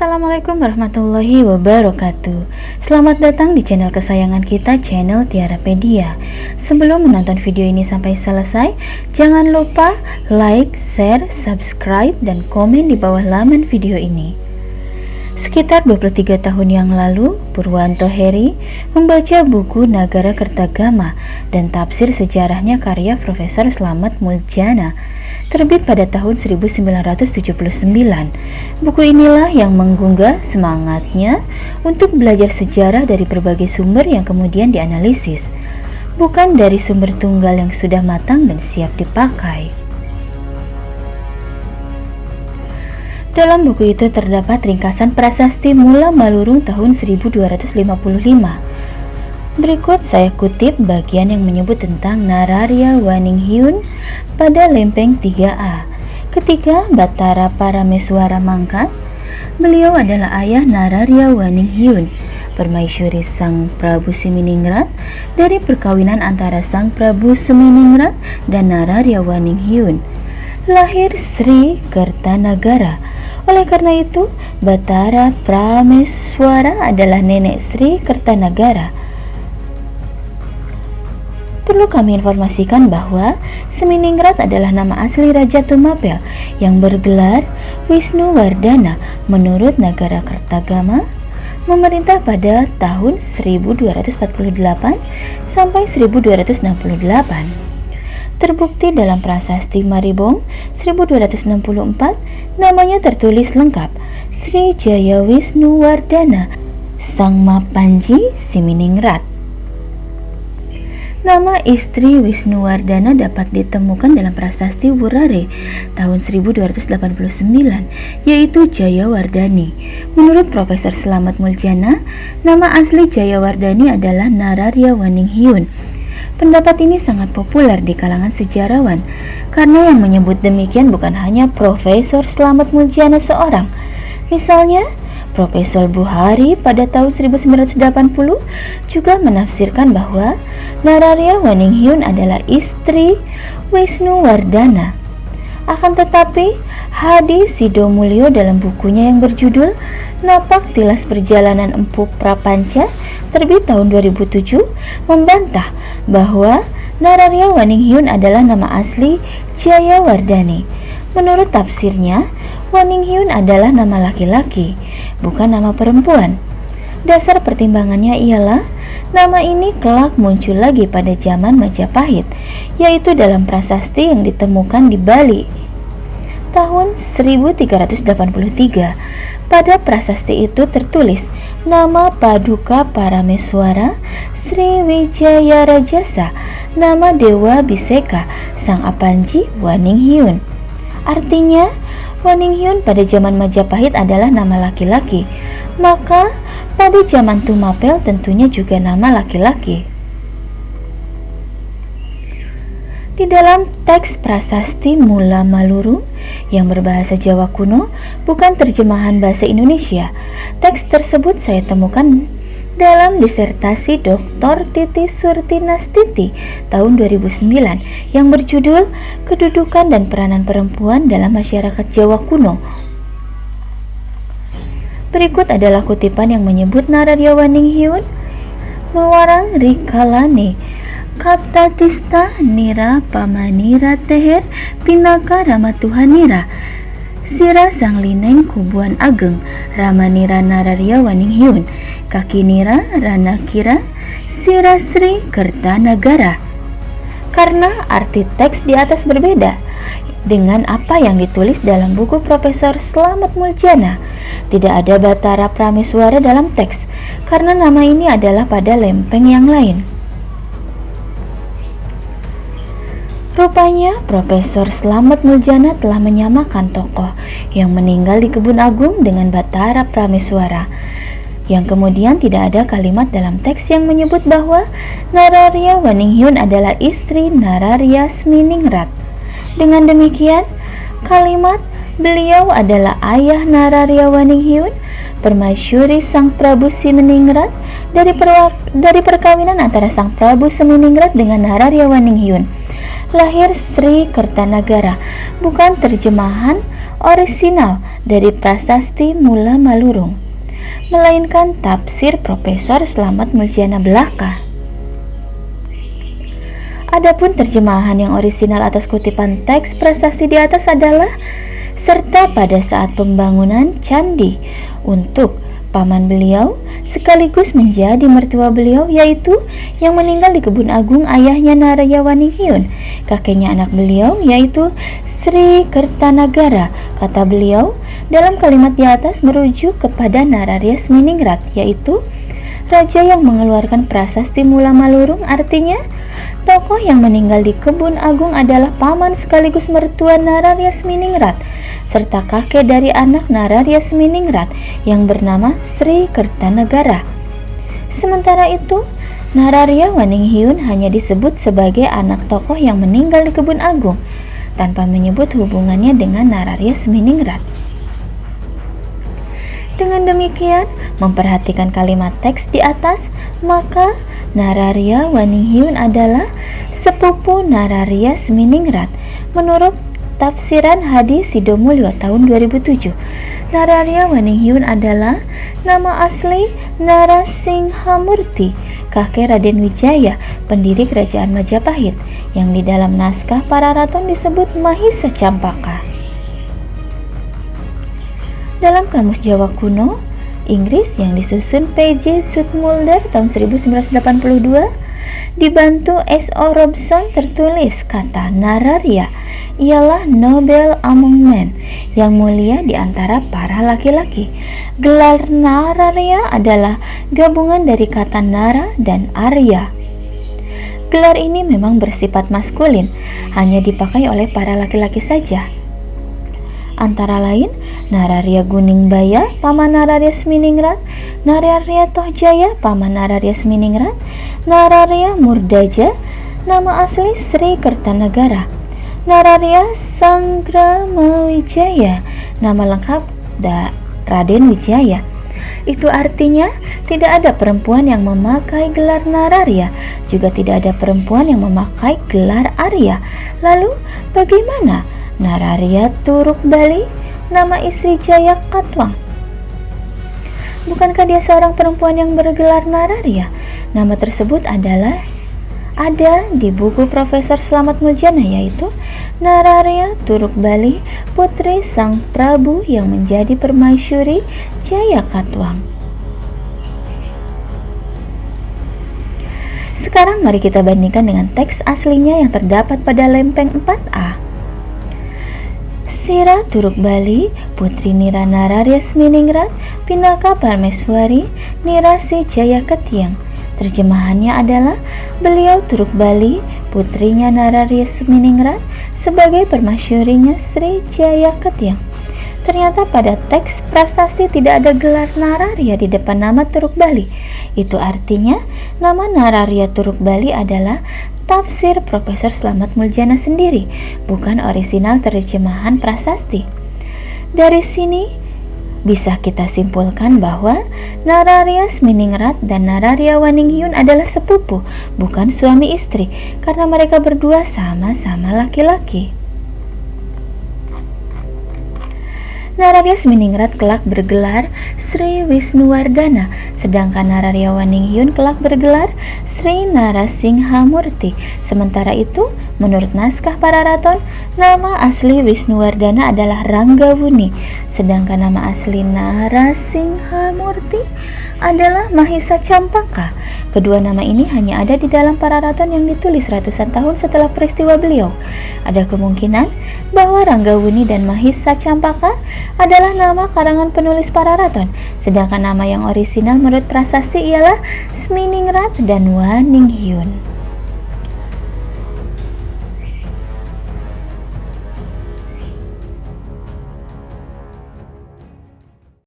Assalamualaikum warahmatullahi wabarakatuh. Selamat datang di channel kesayangan kita, channel Tiarapedia Sebelum menonton video ini sampai selesai Jangan lupa like, share, subscribe, dan komen di bawah laman video ini. Sekitar 23 tahun yang lalu, Purwanto Heri membaca buku Nagara Kertagama dan tafsir sejarahnya karya Profesor Slamet Muljana terbit pada tahun 1979. Buku inilah yang menggugah semangatnya untuk belajar sejarah dari berbagai sumber yang kemudian dianalisis, bukan dari sumber tunggal yang sudah matang dan siap dipakai. Dalam buku itu terdapat ringkasan prasasti Mula Malurung tahun 1255 Berikut saya kutip bagian yang menyebut tentang Nararia Waninghyun pada lempeng 3A. Ketika Batara Parameswara mangkat, beliau adalah ayah Nararia Waninghyun, permaisuri Sang Prabu Seminingrat dari perkawinan antara Sang Prabu Seminingrat dan Nararia Waninghyun. Lahir Sri Kertanagara. Oleh karena itu, Batara Prameswara adalah nenek Sri Kertanagara perlu kami informasikan bahwa Seminingrat adalah nama asli Raja Tumapel yang bergelar Wisnu Wardana menurut negara Kertagama memerintah pada tahun 1248 sampai 1268. Terbukti dalam prasasti Maribong 1264 namanya tertulis lengkap Sri Jaya Wisnu Wardana Sang Mapanji Siminingrat. Nama istri Wisnuwardana dapat ditemukan dalam prasasti Wurare tahun 1289, yaitu Jayawardani. Menurut Profesor Selamat Muljana, nama asli Jayawardani adalah Nararya Waninghyun. Pendapat ini sangat populer di kalangan sejarawan, karena yang menyebut demikian bukan hanya Profesor Selamat Muljana seorang. Misalnya, Profesor Buhari pada tahun 1980 juga menafsirkan bahwa Nararya Waninghyun adalah istri Wisnu Wardana. Akan tetapi, Hadi Sidomulyo dalam bukunya yang berjudul Napak Tilas Perjalanan Empu Prapanca terbit tahun 2007 membantah bahwa Nararya Waninghyun adalah nama asli Jaya Wardani. Menurut tafsirnya, Waninghyun adalah nama laki-laki bukan nama perempuan. Dasar pertimbangannya ialah nama ini kelak muncul lagi pada zaman Majapahit, yaitu dalam prasasti yang ditemukan di Bali. Tahun 1383, pada prasasti itu tertulis nama Paduka Parameswara Sri Wijaya Rajasa, nama Dewa Biseka, Sang Apanji Waninghyun. Artinya, Waninghyun pada zaman Majapahit adalah nama laki-laki, maka pada zaman Tumapel tentunya juga nama laki-laki. Di dalam teks prasasti Mula Maluru yang berbahasa Jawa kuno bukan terjemahan bahasa Indonesia. Teks tersebut saya temukan dalam disertasi Dr. Titi Surtinastiti tahun 2009 yang berjudul Kedudukan dan Peranan Perempuan dalam Masyarakat Jawa Kuno. Berikut adalah kutipan yang menyebut Nararya Waninghyun Mewarang Rikalane Kaptatista Nira Pamanira Teher Pinaka Ramatuhanira Sira Sang Lineng Kubuan Ageng Ramanira Nararya Waninghyun Kaki Nira Rana Kira Sira Sri Kertanagara Karena arti teks di atas berbeda dengan apa yang ditulis dalam buku Profesor Slamet Muljana Tidak ada Batara Prameswara dalam teks Karena nama ini adalah pada lempeng yang lain. Rupanya Profesor Slamet Muljana telah menyamakan tokoh yang meninggal di Kebun Agung dengan Batara Prameswara yang kemudian tidak ada kalimat dalam teks yang menyebut bahwa Nararya Waninghyun adalah istri Nararya Sminingrat. Dengan demikian, kalimat beliau adalah ayah Nararya Waninghyun, permaisuri Sang Prabu Simeningrat dari, dari perkawinan antara Sang Prabu Seminingrat dengan Nararya Waninghyun lahir Sri Kertanagara, bukan terjemahan orisinal dari prasasti Mula Malurung, melainkan tafsir Profesor Slamet Muljana belaka. Adapun terjemahan yang orisinal atas kutipan teks prasasti di atas adalah serta pada saat pembangunan candi untuk paman beliau sekaligus menjadi mertua beliau yaitu yang meninggal di kebun agung ayahnya Naraya Wanihyun kakeknya anak beliau yaitu Sri Kertanagara kata beliau dalam kalimat di atas merujuk kepada Nararya Sminingrat yaitu raja yang mengeluarkan prasasti Mula Malurung artinya tokoh yang meninggal di kebun agung adalah paman sekaligus mertua Nararya Sminingrat serta kakek dari anak Nararya Seminingrat yang bernama Sri Kertanegara. Sementara itu, Nararya Waninghyun hanya disebut sebagai anak tokoh yang meninggal di kebun agung tanpa menyebut hubungannya dengan Nararya Seminingrat. Dengan demikian, memperhatikan kalimat teks di atas, maka Nararya Waninghyun adalah sepupu Nararya Seminingrat menurut Tafsiran Hadis Sidomulyo tahun 2007 Nararya Waninghyun adalah nama asli Narasinghamurti, kakek Raden Wijaya, pendiri kerajaan Majapahit, yang di dalam naskah para raton disebut Mahisa Campaka. Dalam Kamus Jawa Kuno, Inggris yang disusun P.J. Sudmulder tahun 1982, dibantu S.O. Robson tertulis kata Nararya ialah Nobel among men yang mulia di antara para laki-laki. Gelar Nararya adalah gabungan dari kata Nara dan Arya. Gelar ini memang bersifat maskulin, hanya dipakai oleh para laki-laki saja. Antara lain, Nararya Guningbaya, Paman Nararya Seminingrat, Nararya Tohjaya, Paman Nararya Seminingrat, Nararya Murdaja, nama asli Sri Kertanegara, Nararya Sanggramawijaya, nama lengkap da Raden Wijaya. Itu artinya tidak ada perempuan yang memakai gelar Nararya, juga tidak ada perempuan yang memakai gelar Arya. Lalu bagaimana Nararya Turuk Bali, nama istri Jaya Katwang? Bukankah dia seorang perempuan yang bergelar Nararya? Nama tersebut adalah ada di buku Profesor Slamet Muljana yaitu Nararya Turuk Bali putri Sang Prabu yang menjadi permaisuri Jaya Katwang. Sekarang mari kita bandingkan dengan teks aslinya yang terdapat pada lempeng 4A. Sira Turuk Bali, Putri Nira Nararya Sminingrat, Pinaka Parmeswari, Nirasi Jaya Ketiang Terjemahannya adalah beliau Turuk Bali, putrinya Nararya Seminingrat, sebagai permasyurinya Sri Jaya Ketyang. Ternyata pada teks prasasti tidak ada gelar Nararya di depan nama Turuk Bali. Itu artinya nama Nararya Turuk Bali adalah tafsir Profesor Slamet Muljana sendiri, bukan orisinal terjemahan prasasti. Dari sini bisa kita simpulkan bahwa Nararya Sminingrat dan Nararya Waninghyun adalah sepupu, bukan suami istri, karena mereka berdua sama-sama laki-laki. Nararya Sminingrat kelak bergelar Sri Wisnuwardana, sedangkan Nararya Waninghyun kelak bergelar Sri Narasinghamurti. Sementara itu, menurut naskah para raton, nama asli Wisnuwardana adalah Ranggawuni, sedangkan nama asli Narasinghamurti adalah Mahisa Campaka. Kedua nama ini hanya ada di dalam para raton yang ditulis ratusan tahun setelah peristiwa beliau. Ada kemungkinan bahwa Ranggawuni dan Mahisa Campaka adalah nama karangan penulis para raton, sedangkan nama yang orisinal menurut prasasti ialah Sminingrat dan Waninghyun.